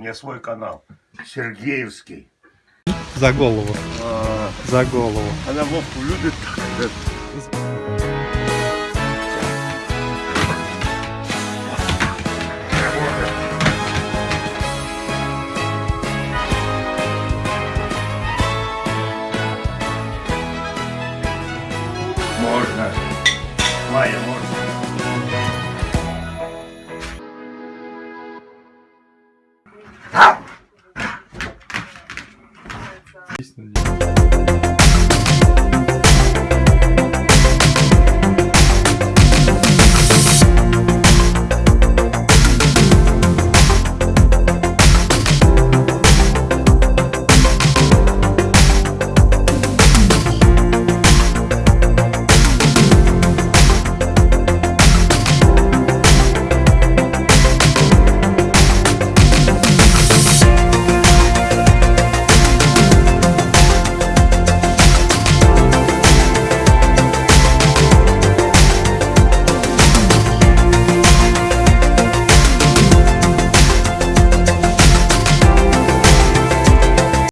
меня свой канал. Сергеевский. За голову. А, За голову. Она Вовку любит. Можно. Майя, можно. Есть надеюсь.